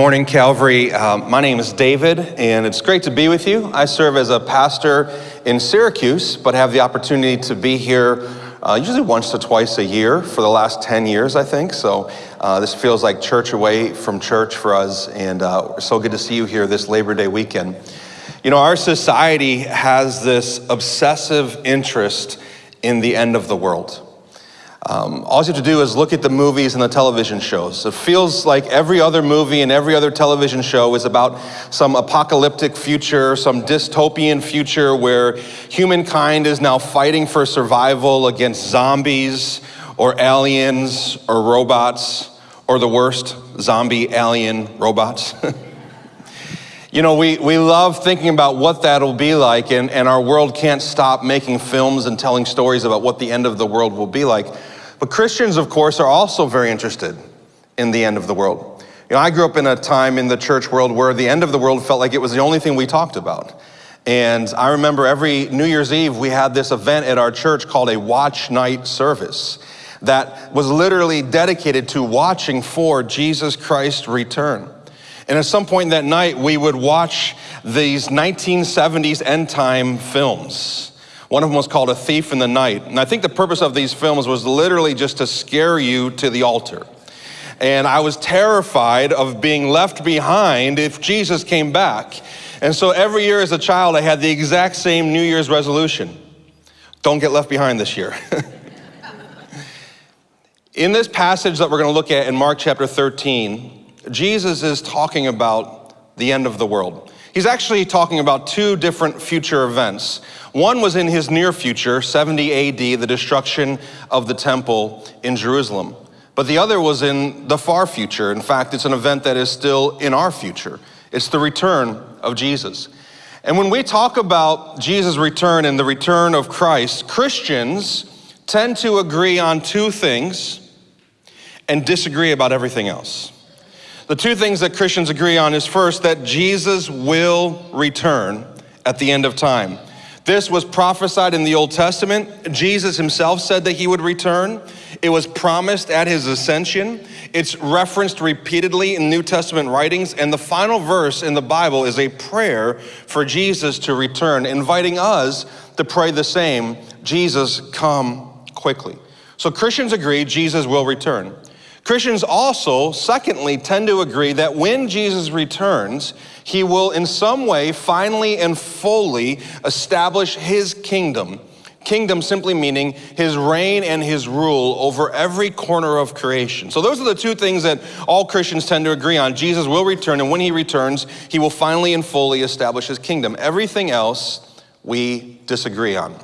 Morning, Calvary. Um, my name is David, and it's great to be with you. I serve as a pastor in Syracuse, but have the opportunity to be here uh, usually once to twice a year for the last 10 years, I think. So uh, this feels like church away from church for us, and uh, so good to see you here this Labor Day weekend. You know, our society has this obsessive interest in the end of the world. Um, all you have to do is look at the movies and the television shows. It feels like every other movie and every other television show is about some apocalyptic future, some dystopian future where humankind is now fighting for survival against zombies or aliens or robots or the worst, zombie alien robots. You know, we, we love thinking about what that'll be like, and, and our world can't stop making films and telling stories about what the end of the world will be like. But Christians, of course, are also very interested in the end of the world. You know, I grew up in a time in the church world where the end of the world felt like it was the only thing we talked about. And I remember every New Year's Eve, we had this event at our church called a watch night service that was literally dedicated to watching for Jesus Christ's return. And at some point that night, we would watch these 1970s end time films. One of them was called A Thief in the Night. And I think the purpose of these films was literally just to scare you to the altar. And I was terrified of being left behind if Jesus came back. And so every year as a child, I had the exact same New Year's resolution don't get left behind this year. in this passage that we're going to look at in Mark chapter 13, Jesus is talking about the end of the world. He's actually talking about two different future events. One was in his near future, 70 AD, the destruction of the temple in Jerusalem. But the other was in the far future. In fact, it's an event that is still in our future. It's the return of Jesus. And when we talk about Jesus' return and the return of Christ, Christians tend to agree on two things and disagree about everything else. The two things that Christians agree on is first, that Jesus will return at the end of time. This was prophesied in the Old Testament. Jesus himself said that he would return. It was promised at his ascension. It's referenced repeatedly in New Testament writings. And the final verse in the Bible is a prayer for Jesus to return, inviting us to pray the same Jesus, come quickly. So Christians agree Jesus will return. Christians also, secondly, tend to agree that when Jesus returns, he will in some way finally and fully establish his kingdom. Kingdom simply meaning his reign and his rule over every corner of creation. So, those are the two things that all Christians tend to agree on. Jesus will return, and when he returns, he will finally and fully establish his kingdom. Everything else we disagree on.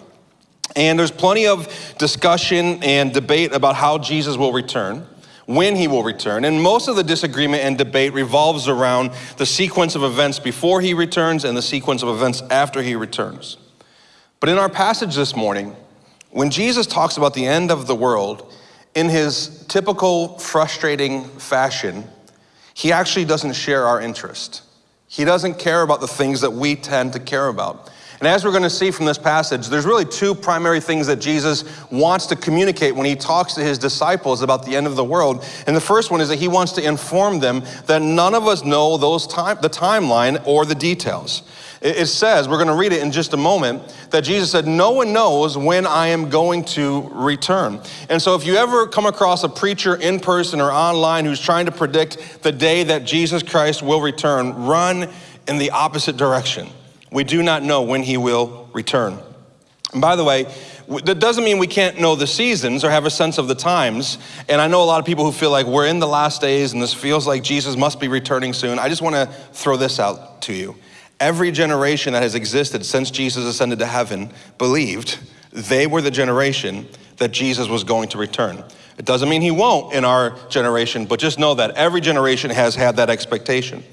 And there's plenty of discussion and debate about how Jesus will return when he will return. And most of the disagreement and debate revolves around the sequence of events before he returns and the sequence of events after he returns. But in our passage this morning, when Jesus talks about the end of the world, in his typical frustrating fashion, he actually doesn't share our interest. He doesn't care about the things that we tend to care about. And as we're going to see from this passage, there's really two primary things that Jesus wants to communicate when he talks to his disciples about the end of the world. And the first one is that he wants to inform them that none of us know those time, the timeline or the details. It says, we're going to read it in just a moment, that Jesus said, No one knows when I am going to return. And so, if you ever come across a preacher in person or online who's trying to predict the day that Jesus Christ will return, run in the opposite direction we do not know when he will return. And by the way, that doesn't mean we can't know the seasons or have a sense of the times. And I know a lot of people who feel like we're in the last days and this feels like Jesus must be returning soon. I just want to throw this out to you. Every generation that has existed since Jesus ascended to heaven believed they were the generation that Jesus was going to return. It doesn't mean he won't in our generation, but just know that every generation has had that expectation.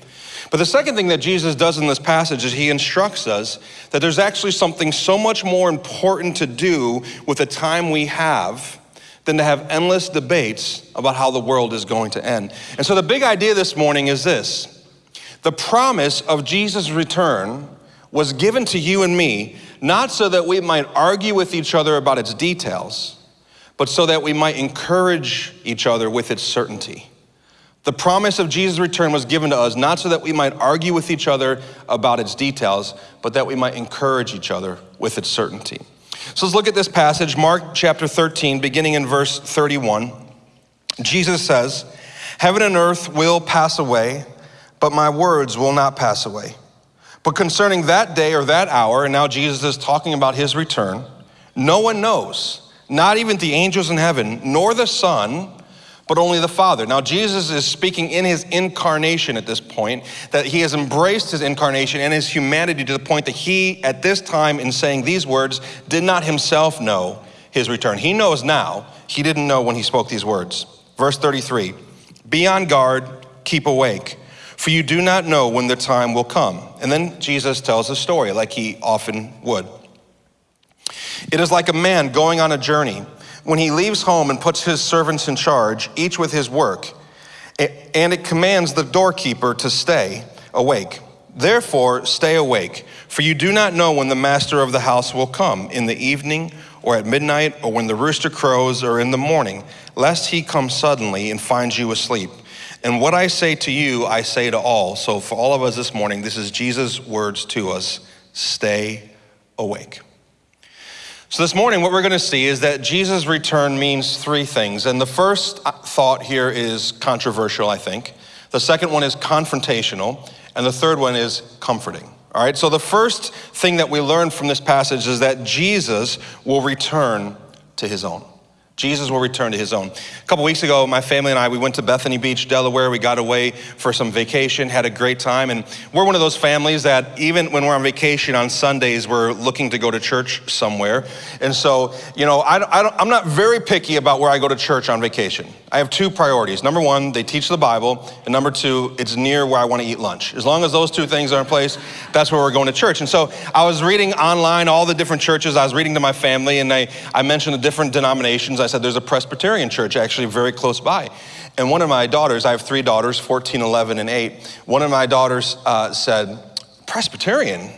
But the second thing that Jesus does in this passage is he instructs us that there's actually something so much more important to do with the time we have than to have endless debates about how the world is going to end. And so the big idea this morning is this the promise of Jesus' return was given to you and me, not so that we might argue with each other about its details, but so that we might encourage each other with its certainty. The promise of Jesus' return was given to us not so that we might argue with each other about its details, but that we might encourage each other with its certainty. So let's look at this passage, Mark chapter 13, beginning in verse 31. Jesus says, Heaven and earth will pass away, but my words will not pass away. But concerning that day or that hour, and now Jesus is talking about his return, no one knows, not even the angels in heaven, nor the Son but only the Father. Now, Jesus is speaking in his incarnation at this point, that he has embraced his incarnation and his humanity to the point that he, at this time, in saying these words, did not himself know his return. He knows now, he didn't know when he spoke these words. Verse 33 Be on guard, keep awake, for you do not know when the time will come. And then Jesus tells a story like he often would. It is like a man going on a journey when he leaves home and puts his servants in charge, each with his work, and it commands the doorkeeper to stay awake. Therefore, stay awake, for you do not know when the master of the house will come, in the evening, or at midnight, or when the rooster crows, or in the morning, lest he come suddenly and find you asleep. And what I say to you, I say to all. So, for all of us this morning, this is Jesus' words to us stay awake. So, this morning, what we're going to see is that Jesus' return means three things. And the first uh, thought here is controversial, I think. The second one is confrontational. And the third one is comforting. All right, so the first thing that we learn from this passage is that Jesus will return to his own. Jesus will return to his own. A couple weeks ago, my family and I, we went to Bethany Beach, Delaware. We got away for some vacation, had a great time. And we're one of those families that even when we're on vacation on Sundays, we're looking to go to church somewhere. And so, you know, I, am not very picky about where I go to church on vacation. I have two priorities. Number one, they teach the Bible. And number two, it's near where I want to eat lunch. As long as those two things are in place, that's where we're going to church. And so I was reading online all the different churches. I was reading to my family and I, I mentioned the different denominations. I said, there's a Presbyterian church actually very close by. And one of my daughters, I have three daughters, 14, 11, and 8. One of my daughters uh, said, Presbyterian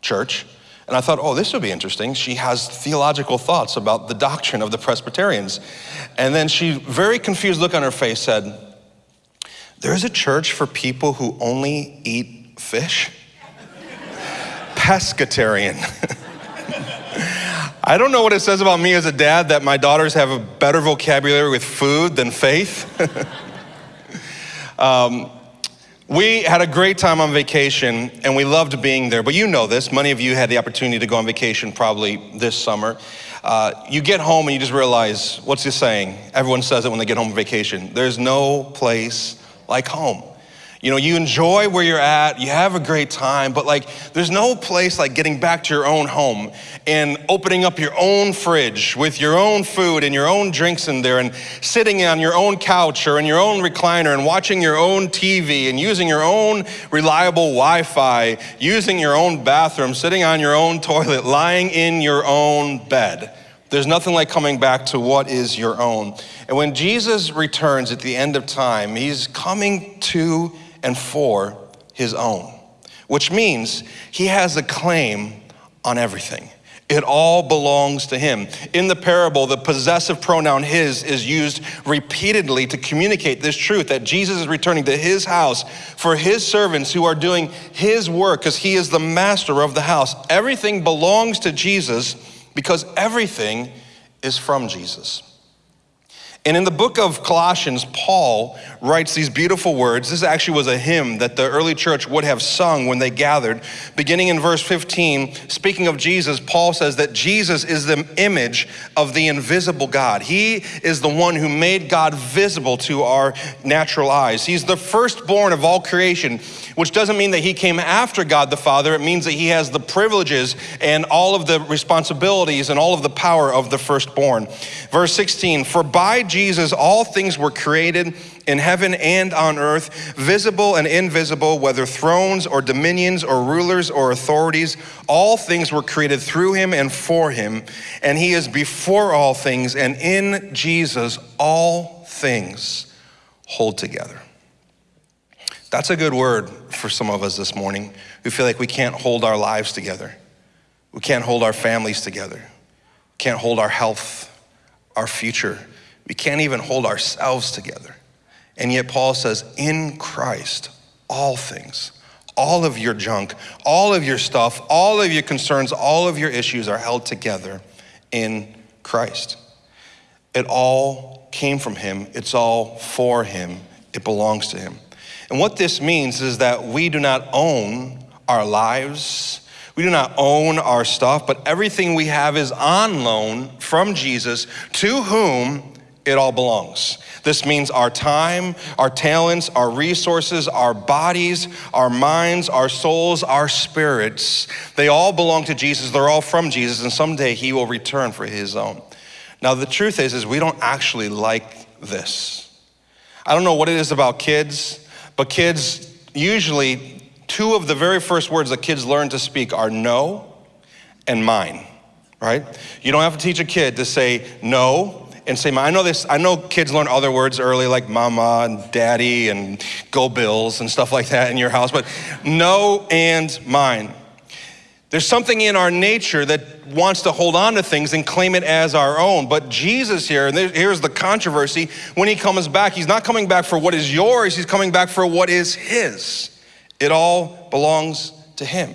church? And I thought, oh, this would be interesting. She has theological thoughts about the doctrine of the Presbyterians. And then she, very confused look on her face, said, There's a church for people who only eat fish? Pescatarian. I don't know what it says about me as a dad that my daughters have a better vocabulary with food than faith. um, we had a great time on vacation and we loved being there, but you know this. Many of you had the opportunity to go on vacation probably this summer. Uh, you get home and you just realize what's he saying? Everyone says it when they get home on vacation. There's no place like home. You know, you enjoy where you're at, you have a great time, but like there's no place like getting back to your own home and opening up your own fridge with your own food and your own drinks in there and sitting on your own couch or in your own recliner and watching your own TV and using your own reliable Wi Fi, using your own bathroom, sitting on your own toilet, lying in your own bed. There's nothing like coming back to what is your own. And when Jesus returns at the end of time, he's coming to and for his own, which means he has a claim on everything. It all belongs to him. In the parable, the possessive pronoun his is used repeatedly to communicate this truth that Jesus is returning to his house for his servants who are doing his work because he is the master of the house. Everything belongs to Jesus because everything is from Jesus. And in the book of Colossians, Paul writes these beautiful words. This actually was a hymn that the early church would have sung when they gathered. Beginning in verse 15, speaking of Jesus, Paul says that Jesus is the image of the invisible God. He is the one who made God visible to our natural eyes. He's the firstborn of all creation, which doesn't mean that he came after God the Father. It means that he has the privileges and all of the responsibilities and all of the power of the firstborn. Verse 16, for by Jesus, all things were created in heaven and on earth, visible and invisible, whether thrones or dominions or rulers or authorities. All things were created through him and for him, and he is before all things, and in Jesus, all things hold together. That's a good word for some of us this morning who feel like we can't hold our lives together. We can't hold our families together. We can't hold our health, our future we can't even hold ourselves together. And yet, Paul says, in Christ, all things, all of your junk, all of your stuff, all of your concerns, all of your issues are held together in Christ. It all came from Him, it's all for Him, it belongs to Him. And what this means is that we do not own our lives. We do not own our stuff, but everything we have is on loan from Jesus to whom it all belongs. This means our time, our talents, our resources, our bodies, our minds, our souls, our spirits, they all belong to Jesus. They're all from Jesus, and someday he will return for his own. Now, the truth is, is we don't actually like this. I don't know what it is about kids, but kids usually, two of the very first words that kids learn to speak are no and mine, right? You don't have to teach a kid to say no and say, mine. I know this, I know kids learn other words early like mama and daddy and go bills and stuff like that in your house, but no and mine. There's something in our nature that wants to hold on to things and claim it as our own. But Jesus here, and here's the controversy when he comes back, he's not coming back for what is yours, he's coming back for what is his. It all belongs to him.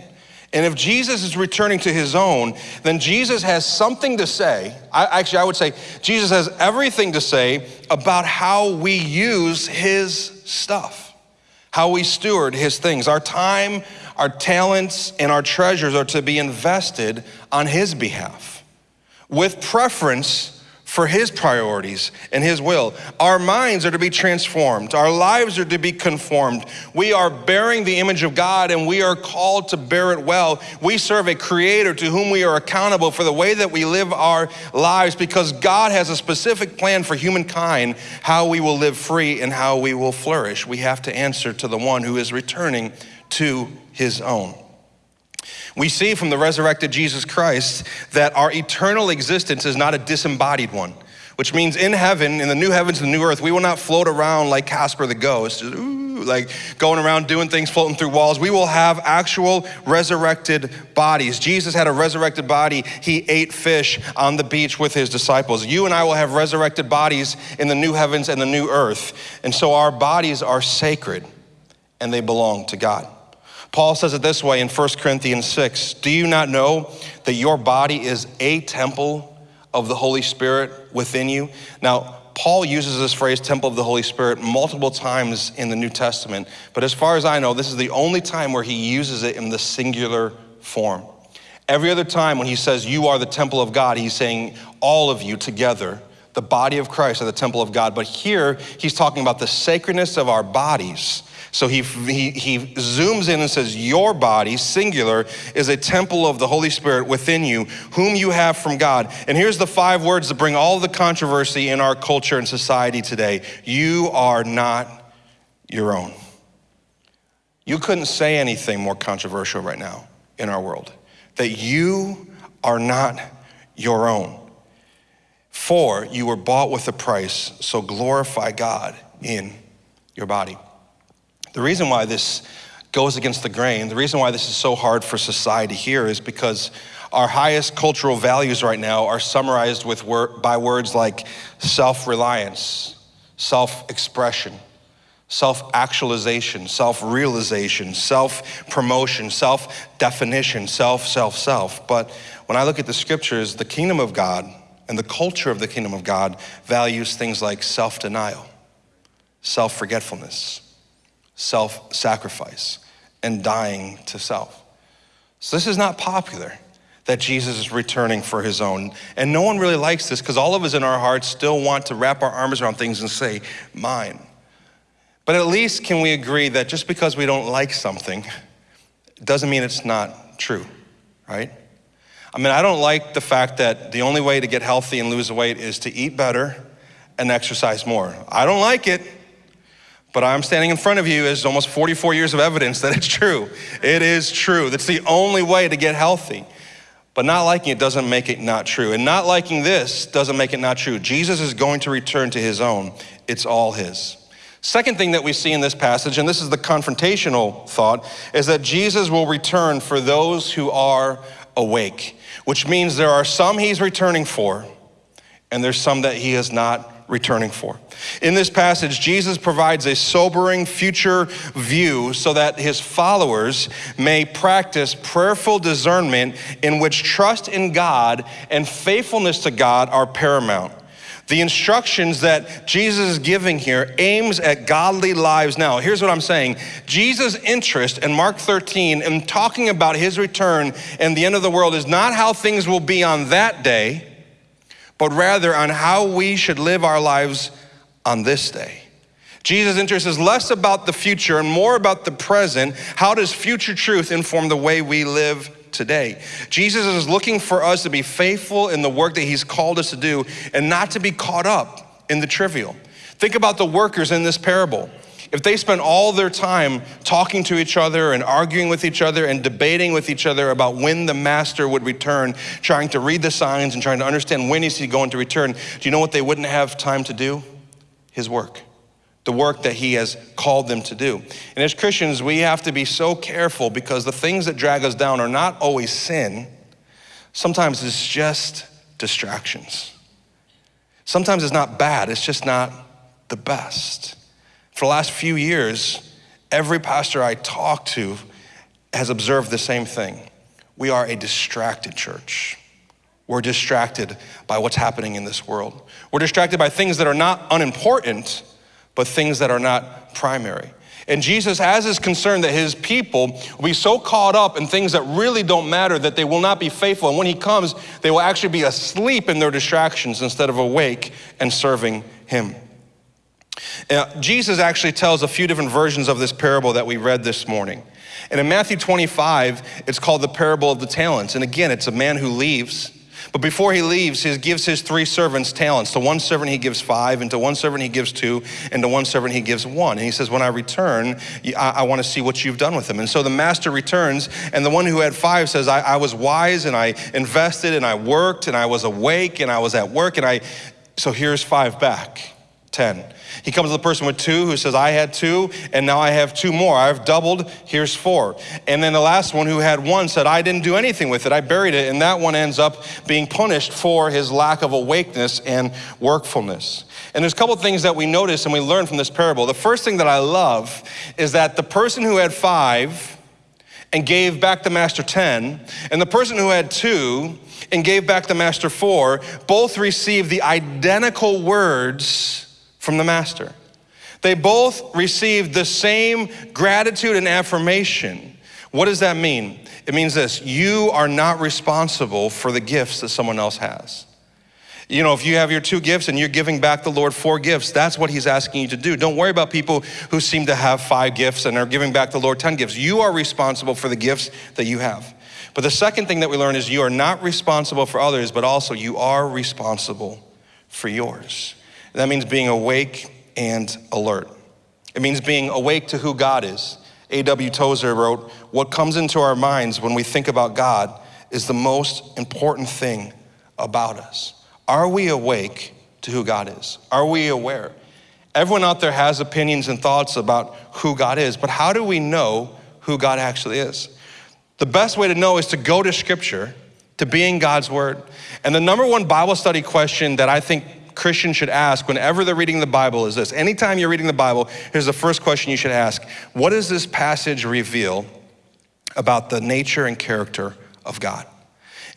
And if Jesus is returning to his own, then Jesus has something to say. I, actually, I would say Jesus has everything to say about how we use his stuff, how we steward his things. Our time, our talents, and our treasures are to be invested on his behalf with preference for His priorities and His will. Our minds are to be transformed, our lives are to be conformed. We are bearing the image of God and we are called to bear it well. We serve a Creator to whom we are accountable for the way that we live our lives because God has a specific plan for humankind how we will live free and how we will flourish. We have to answer to the one who is returning to His own. We see from the resurrected Jesus Christ that our eternal existence is not a disembodied one, which means in heaven, in the new heavens and the new earth, we will not float around like Casper the ghost, ooh, like going around doing things, floating through walls. We will have actual resurrected bodies. Jesus had a resurrected body. He ate fish on the beach with his disciples. You and I will have resurrected bodies in the new heavens and the new earth. And so our bodies are sacred and they belong to God. Paul says it this way in 1 Corinthians 6 Do you not know that your body is a temple of the Holy Spirit within you? Now, Paul uses this phrase, temple of the Holy Spirit, multiple times in the New Testament, but as far as I know, this is the only time where he uses it in the singular form. Every other time when he says, You are the temple of God, he's saying, All of you together, the body of Christ are the temple of God. But here, he's talking about the sacredness of our bodies so he, he, he zooms in and says, Your body, singular, is a temple of the Holy Spirit within you, whom you have from God. And here's the five words that bring all the controversy in our culture and society today You are not your own. You couldn't say anything more controversial right now in our world that you are not your own. For you were bought with a price, so glorify God in your body. The reason why this goes against the grain, the reason why this is so hard for society here is because our highest cultural values right now are summarized with word, by words like self reliance, self expression, self actualization, self realization, self promotion, self definition, self, self, self. But when I look at the scriptures, the kingdom of God and the culture of the kingdom of God values things like self denial, self forgetfulness self sacrifice and dying to self. So, this is not popular that Jesus is returning for his own. And no one really likes this because all of us in our hearts still want to wrap our arms around things and say, mine. But at least can we agree that just because we don't like something doesn't mean it's not true, right? I mean, I don't like the fact that the only way to get healthy and lose weight is to eat better and exercise more. I don't like it. But I'm standing in front of you as almost 44 years of evidence that it's true. It is true. That's the only way to get healthy. But not liking it doesn't make it not true. And not liking this doesn't make it not true. Jesus is going to return to his own, it's all his. Second thing that we see in this passage, and this is the confrontational thought, is that Jesus will return for those who are awake, which means there are some he's returning for, and there's some that he has not returning for. In this passage, Jesus provides a sobering future view so that his followers may practice prayerful discernment in which trust in God and faithfulness to God are paramount. The instructions that Jesus is giving here aims at godly lives now. Here's what I'm saying. Jesus' interest in Mark 13 in talking about his return and the end of the world is not how things will be on that day, but rather on how we should live our lives on this day. Jesus' interest is less about the future and more about the present. How does future truth inform the way we live today. Jesus is looking for us to be faithful in the work that he's called us to do and not to be caught up in the trivial. Think about the workers in this parable. If they spent all their time talking to each other and arguing with each other and debating with each other about when the master would return, trying to read the signs and trying to understand when is he going to return, do you know what they wouldn't have time to do? His work the work that He has called them to do. And as Christians, we have to be so careful because the things that drag us down are not always sin, sometimes it's just distractions. Sometimes it's not bad, it's just not the best. For the last few years, every pastor I talk to has observed the same thing. We are a distracted church. We're distracted by what's happening in this world. We're distracted by things that are not unimportant, but things that are not primary. And Jesus has his concern that his people will be so caught up in things that really don't matter that they will not be faithful. And when he comes, they will actually be asleep in their distractions instead of awake and serving him. Now, Jesus actually tells a few different versions of this parable that we read this morning. And in Matthew 25, it's called the parable of the talents. And again, it's a man who leaves but before he leaves, he gives his three servants talents. To one servant he gives five, and to one servant he gives two, and to one servant he gives one. And he says, When I return, I, I want to see what you've done with them. And so the master returns, and the one who had five says, I, I was wise, and I invested, and I worked, and I was awake, and I was at work, and I, so here's five back, 10. He comes to the person with two who says, I had two, and now I have two more. I've doubled, here's four. And then the last one who had one said, I didn't do anything with it, I buried it. And that one ends up being punished for his lack of awakeness and workfulness. And there's a couple things that we notice and we learn from this parable. The first thing that I love is that the person who had five and gave back the master 10, and the person who had two and gave back the master four, both received the identical words from the master. They both received the same gratitude and affirmation. What does that mean? It means this you are not responsible for the gifts that someone else has. You know, if you have your two gifts and you're giving back the Lord four gifts, that's what He's asking you to do. Don't worry about people who seem to have five gifts and are giving back the Lord 10 gifts. You are responsible for the gifts that you have. But the second thing that we learn is you are not responsible for others, but also you are responsible for yours. That means being awake and alert. It means being awake to who God is. A.W. Tozer wrote, What comes into our minds when we think about God is the most important thing about us. Are we awake to who God is? Are we aware? Everyone out there has opinions and thoughts about who God is, but how do we know who God actually is? The best way to know is to go to Scripture, to be in God's Word. And the number one Bible study question that I think Christians should ask whenever they're reading the Bible is this. Anytime you're reading the Bible, here's the first question you should ask What does this passage reveal about the nature and character of God?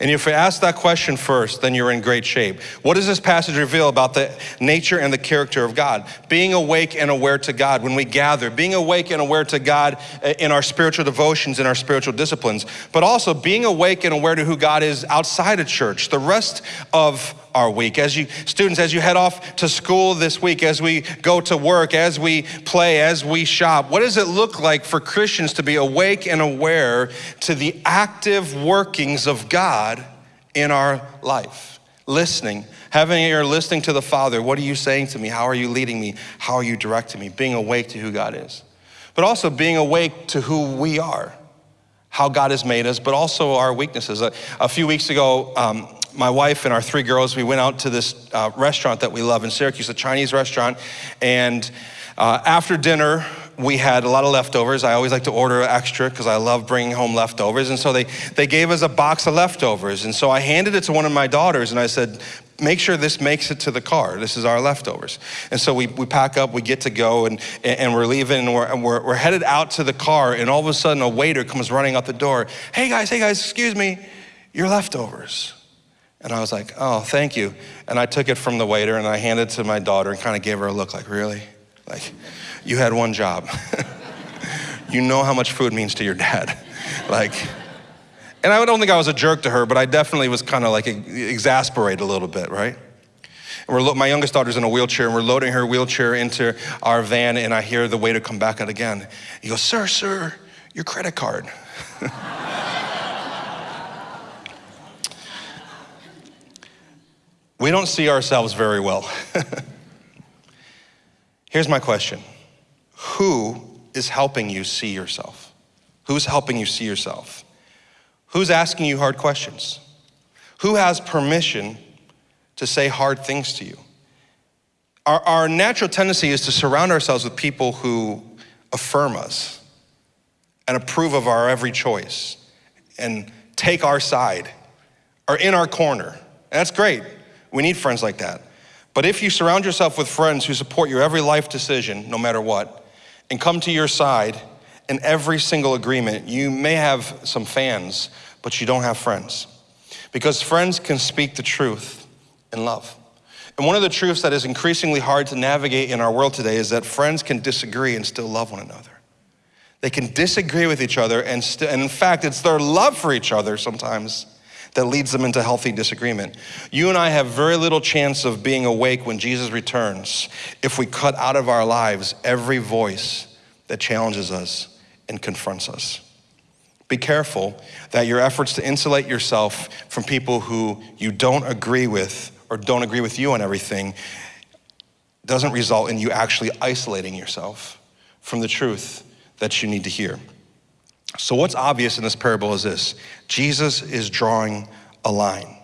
And if you ask that question first, then you're in great shape. What does this passage reveal about the nature and the character of God? Being awake and aware to God when we gather, being awake and aware to God eh, in our spiritual devotions, in our spiritual disciplines, but also being awake and aware to who God is outside of church, the rest of our week. As you, students, as you head off to school this week, as we go to work, as we play, as we shop, what does it look like for Christians to be awake and aware to the active workings of God in our life? Listening, having an ear listening to the Father. What are you saying to me? How are you leading me? How are you directing me? Being awake to who God is. But also being awake to who we are how God has made us, but also our weaknesses. A, a few weeks ago, um, my wife and our three girls, we went out to this uh, restaurant that we love in Syracuse, a Chinese restaurant. And uh, after dinner, we had a lot of leftovers. I always like to order extra because I love bringing home leftovers. And so they, they gave us a box of leftovers. And so I handed it to one of my daughters and I said, make sure this makes it to the car. This is our leftovers. And so we, we pack up, we get to go, and, and we're leaving, and, we're, and we're, we're headed out to the car, and all of a sudden a waiter comes running out the door. Hey guys, hey guys, excuse me, your leftovers. And I was like, oh, thank you. And I took it from the waiter and I handed it to my daughter and kind of gave her a look like, really? Like, you had one job. you know how much food means to your dad. like, and I don't think I was a jerk to her, but I definitely was kind of like exasperated a little bit, right? And we're my youngest daughter's in a wheelchair, and we're loading her wheelchair into our van, and I hear the waiter come back out again. He goes, Sir, sir, your credit card. we don't see ourselves very well. Here's my question Who is helping you see yourself? Who's helping you see yourself? Who's asking you hard questions? Who has permission to say hard things to you? Our, our natural tendency is to surround ourselves with people who affirm us and approve of our every choice and take our side, are in our corner. And that's great. We need friends like that. But if you surround yourself with friends who support your every life decision, no matter what, and come to your side in every single agreement, you may have some fans, but you don't have friends. Because friends can speak the truth in love. And one of the truths that is increasingly hard to navigate in our world today is that friends can disagree and still love one another. They can disagree with each other, and, and in fact, it's their love for each other sometimes that leads them into healthy disagreement. You and I have very little chance of being awake when Jesus returns if we cut out of our lives every voice that challenges us and confronts us. Be careful that your efforts to insulate yourself from people who you don't agree with or don't agree with you on everything doesn't result in you actually isolating yourself from the truth that you need to hear. So, what's obvious in this parable is this Jesus is drawing a line.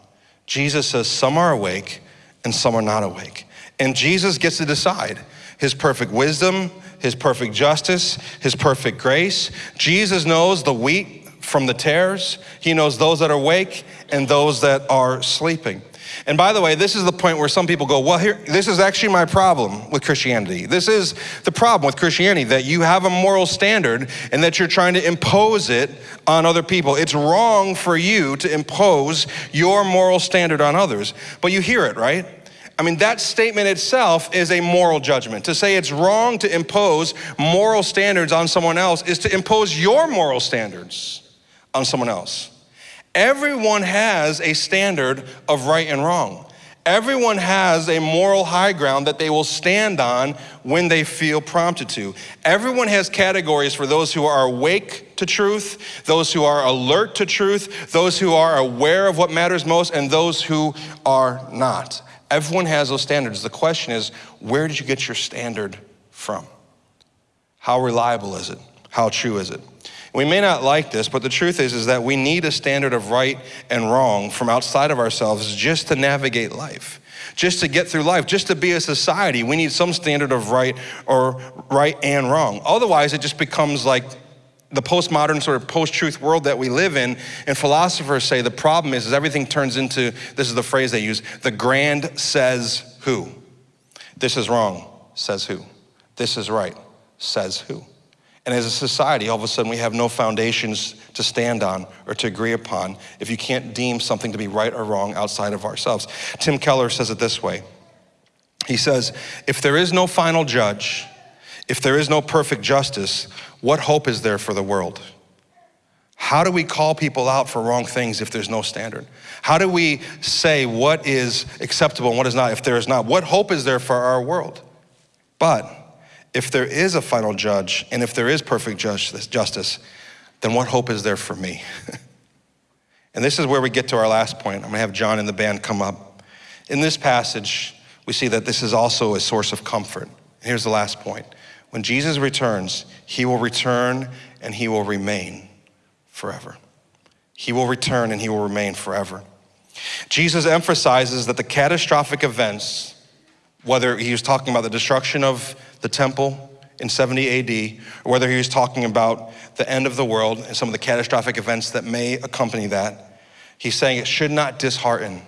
Jesus says, Some are awake and some are not awake. And Jesus gets to decide his perfect wisdom, his perfect justice, his perfect grace. Jesus knows the wheat from the tares, he knows those that are awake and those that are sleeping. And by the way, this is the point where some people go, well, here, this is actually my problem with Christianity. This is the problem with Christianity, that you have a moral standard and that you're trying to impose it on other people. It's wrong for you to impose your moral standard on others. But you hear it, right? I mean, that statement itself is a moral judgment. To say it's wrong to impose moral standards on someone else is to impose your moral standards on someone else. Everyone has a standard of right and wrong. Everyone has a moral high ground that they will stand on when they feel prompted to. Everyone has categories for those who are awake to truth, those who are alert to truth, those who are aware of what matters most, and those who are not. Everyone has those standards. The question is, where did you get your standard from? How reliable is it? How true is it? We may not like this, but the truth is, is that we need a standard of right and wrong from outside of ourselves just to navigate life, just to get through life, just to be a society. We need some standard of right or right and wrong. Otherwise, it just becomes like the postmodern sort of post-truth world that we live in and philosophers say the problem is, is everything turns into this is the phrase they use the grand says who this is wrong says who this is right says who and as a society, all of a sudden we have no foundations to stand on or to agree upon if you can't deem something to be right or wrong outside of ourselves. Tim Keller says it this way He says, If there is no final judge, if there is no perfect justice, what hope is there for the world? How do we call people out for wrong things if there's no standard? How do we say what is acceptable and what is not if there is not? What hope is there for our world? But if there is a final judge and if there is perfect justice, then what hope is there for me? and this is where we get to our last point. I'm gonna have John and the band come up. In this passage, we see that this is also a source of comfort. Here's the last point. When Jesus returns, he will return and he will remain forever. He will return and he will remain forever. Jesus emphasizes that the catastrophic events, whether he was talking about the destruction of the temple in 70 AD, or whether he was talking about the end of the world and some of the catastrophic events that may accompany that, he's saying it should not dishearten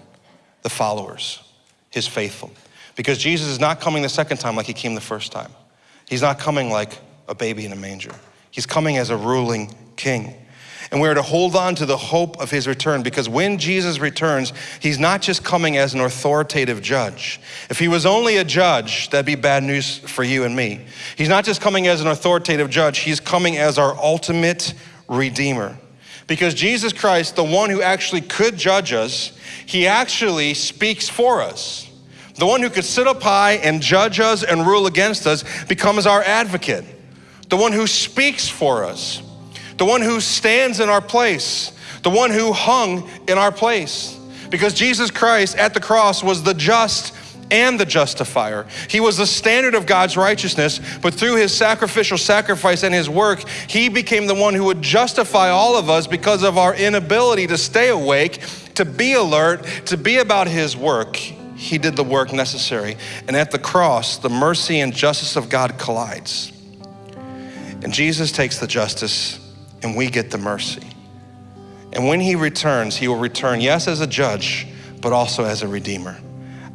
the followers his faithful. Because Jesus is not coming the second time like he came the first time. He's not coming like a baby in a manger. He's coming as a ruling king. And we are to hold on to the hope of his return because when Jesus returns, he's not just coming as an authoritative judge. If he was only a judge, that'd be bad news for you and me. He's not just coming as an authoritative judge, he's coming as our ultimate redeemer. Because Jesus Christ, the one who actually could judge us, he actually speaks for us. The one who could sit up high and judge us and rule against us becomes our advocate. The one who speaks for us the one who stands in our place, the one who hung in our place. Because Jesus Christ at the cross was the just and the justifier. He was the standard of God's righteousness, but through his sacrificial sacrifice and his work, he became the one who would justify all of us because of our inability to stay awake, to be alert, to be about his work. He did the work necessary. And at the cross, the mercy and justice of God collides. And Jesus takes the justice and we get the mercy. And when he returns, he will return, yes, as a judge, but also as a redeemer,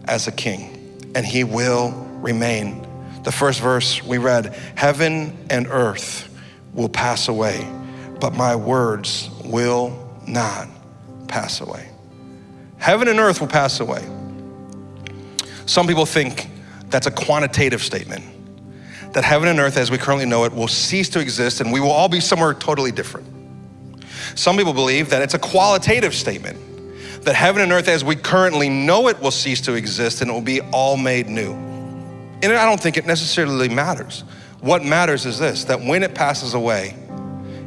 as a king. And he will remain. The first verse we read Heaven and earth will pass away, but my words will not pass away. Heaven and earth will pass away. Some people think that's a quantitative statement that heaven and earth as we currently know it will cease to exist and we will all be somewhere totally different. Some people believe that it's a qualitative statement, that heaven and earth as we currently know it will cease to exist and it will be all made new. And I don't think it necessarily matters. What matters is this that when it passes away,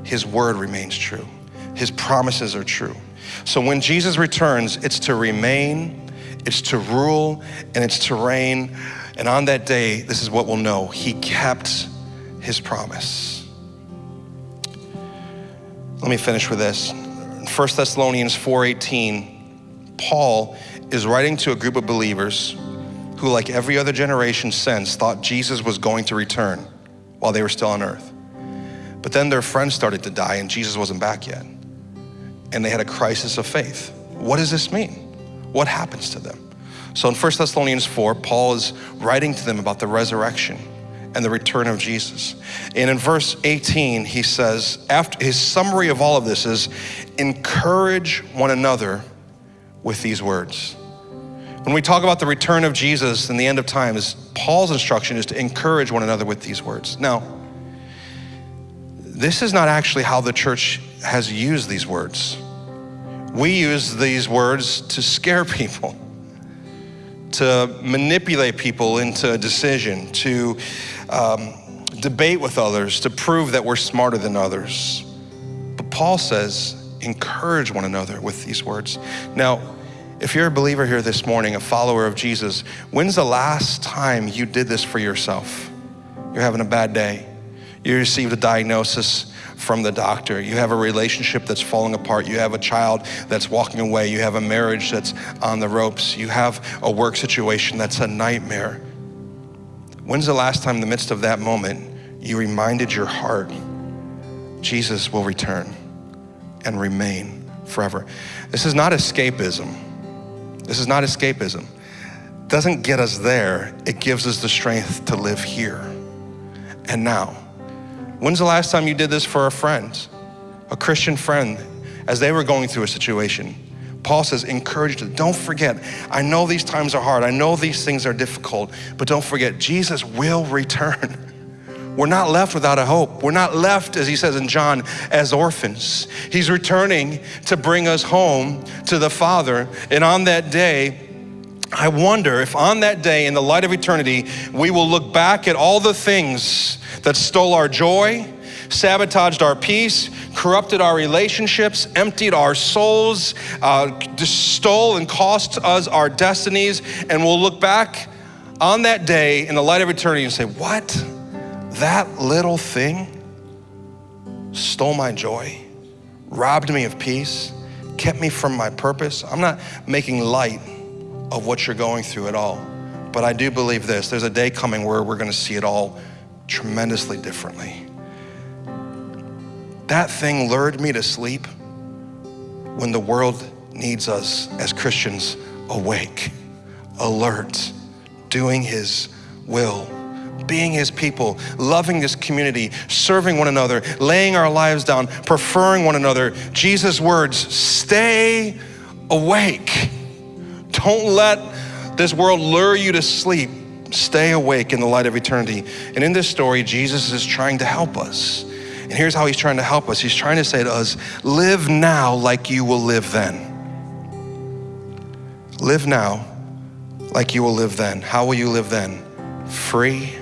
his word remains true, his promises are true. So when Jesus returns, it's to remain, it's to rule, and it's to reign and on that day, this is what we'll know He kept His promise. Let me finish with this. 1 Thessalonians 4:18, Paul is writing to a group of believers who, like every other generation since, thought Jesus was going to return while they were still on earth. But then their friends started to die and Jesus wasn't back yet. And they had a crisis of faith. What does this mean? What happens to them? So in 1 Thessalonians 4, Paul is writing to them about the resurrection and the return of Jesus. And in verse 18, he says, after his summary of all of this is encourage one another with these words. When we talk about the return of Jesus and the end of times, Paul's instruction is to encourage one another with these words. Now, this is not actually how the church has used these words. We use these words to scare people to manipulate people into a decision, to um, debate with others, to prove that we're smarter than others. But Paul says, encourage one another with these words. Now, if you're a believer here this morning, a follower of Jesus, when's the last time you did this for yourself? You're having a bad day. You received a diagnosis from the doctor. You have a relationship that's falling apart. You have a child that's walking away. You have a marriage that's on the ropes. You have a work situation that's a nightmare. When's the last time in the midst of that moment you reminded your heart Jesus will return and remain forever? This is not escapism. This is not escapism. It doesn't get us there. It gives us the strength to live here and now. When's the last time you did this for a friend, a Christian friend, as they were going through a situation? Paul says, encourage them. Don't forget, I know these times are hard. I know these things are difficult, but don't forget, Jesus will return. We're not left without a hope. We're not left, as he says in John, as orphans. He's returning to bring us home to the Father. And on that day, I wonder if on that day, in the light of eternity, we will look back at all the things that stole our joy, sabotaged our peace, corrupted our relationships, emptied our souls, uh, stole and cost us our destinies, and we'll look back on that day in the light of eternity and say, What? That little thing stole my joy, robbed me of peace, kept me from my purpose. I'm not making light of what you're going through at all. But I do believe this there's a day coming where we're going to see it all tremendously differently. That thing lured me to sleep when the world needs us as Christians awake, alert, doing His will, being His people, loving this community, serving one another, laying our lives down, preferring one another. Jesus' words stay awake. Don't let this world lure you to sleep. Stay awake in the light of eternity. And in this story, Jesus is trying to help us. And here's how he's trying to help us He's trying to say to us, live now like you will live then. Live now like you will live then. How will you live then? Free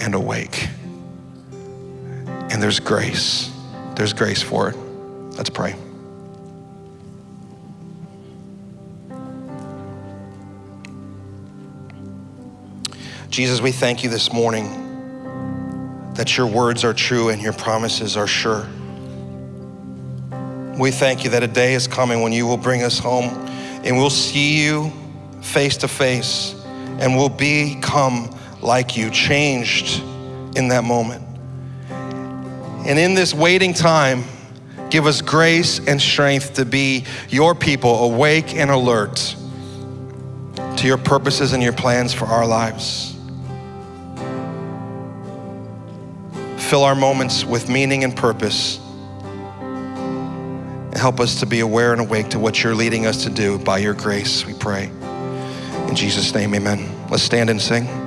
and awake. And there's grace. There's grace for it. Let's pray. Jesus, we thank you this morning that your words are true and your promises are sure. We thank you that a day is coming when you will bring us home and we'll see you face to face and we'll become like you, changed in that moment. And in this waiting time, give us grace and strength to be your people, awake and alert to your purposes and your plans for our lives. Fill our moments with meaning and purpose. And help us to be aware and awake to what you're leading us to do by your grace, we pray. In Jesus' name, amen. Let's stand and sing.